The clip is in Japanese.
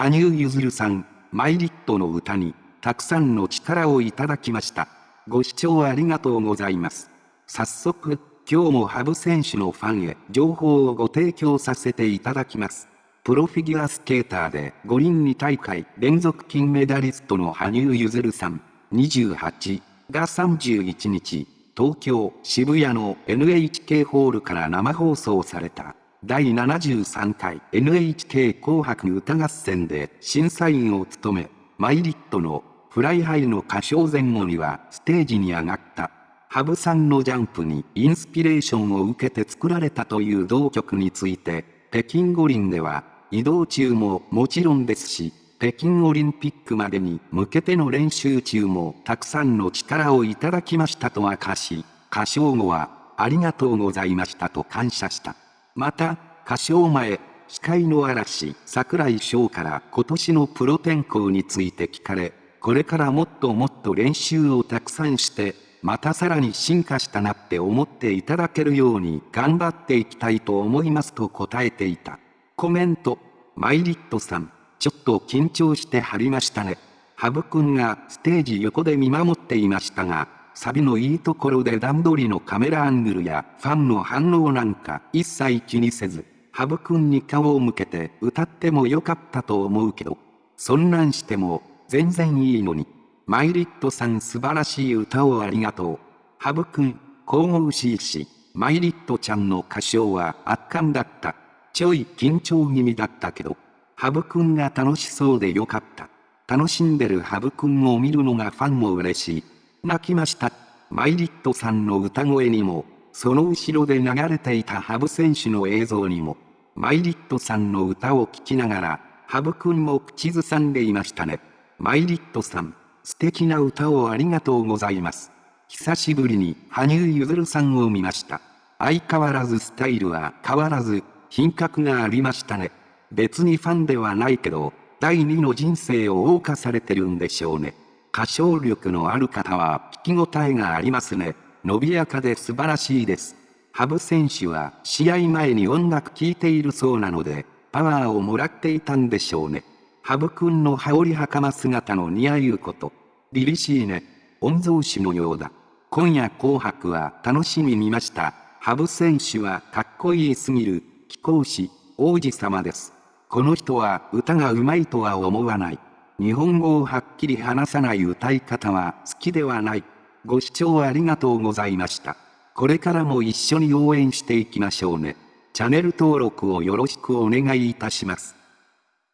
羽生結弦さん、マイリットの歌に、たくさんの力をいただきました。ご視聴ありがとうございます。早速、今日も羽生選手のファンへ情報をご提供させていただきます。プロフィギュアスケーターで五輪2大会連続金メダリストの羽生結弦さん、28が31日、東京渋谷の NHK ホールから生放送された第73回 NHK 紅白歌合戦で審査員を務め、 milet の Fly High の歌唱前後にはステージに上がった。羽生さんのジャンプにインスピレーションを受けて作られたという同曲について、北京五輪では移動中ももちろんですし、北京オリンピックまでに向けての練習中もたくさんの力をいただきましたと明かし、歌唱後はありがとうございましたと感謝した。また、歌唱前、司会の嵐、桜井翔から今年のプロ転向について聞かれ、これからもっともっと練習をたくさんして、またさらに進化したなって思っていただけるように頑張っていきたいと思いますと答えていた。コメント、マイリットさん、ちょっと緊張してはりましたね。ハブくんがステージ横で見守っていましたが、サビのいいところで段取りのカメラアングルやファンの反応なんか一切気にせず、ハブくんに顔を向けて歌ってもよかったと思うけど、そんなんしても全然いいのに。マイリットさん素晴らしい歌をありがとう。ハブくん、神々しいし、マイリットちゃんの歌唱は圧巻だった。ちょい緊張気味だったけど、ハブくんが楽しそうでよかった。楽しんでるハブくんを見るのがファンも嬉しい。泣きました。マイリットさんの歌声にも、その後ろで流れていたハブ選手の映像にも、マイリットさんの歌を聴きながら、ハブくんも口ずさんでいましたね。マイリットさん、素敵な歌をありがとうございます。久しぶりに羽生結弦さんを見ました。相変わらずスタイルは変わらず、品格がありましたね。別にファンではないけど、第二の人生を謳歌されてるんでしょうね。歌唱力のある方は聞き応えがありますね。伸びやかで素晴らしいです。羽生選手は試合前に音楽聴いているそうなので、パワーをもらっていたんでしょうね。羽生くんの羽織袴姿の似合うこと。凛々しいね。御曹司のようだ。今夜紅白は楽しみ見ました。羽生選手はかっこいいすぎる。貴公子、王子様です。この人は歌が上手いとは思わない。日本語をはっきり話さない歌い方は好きではない。ご視聴ありがとうございました。これからも一緒に応援していきましょうね。チャンネル登録をよろしくお願いいたします。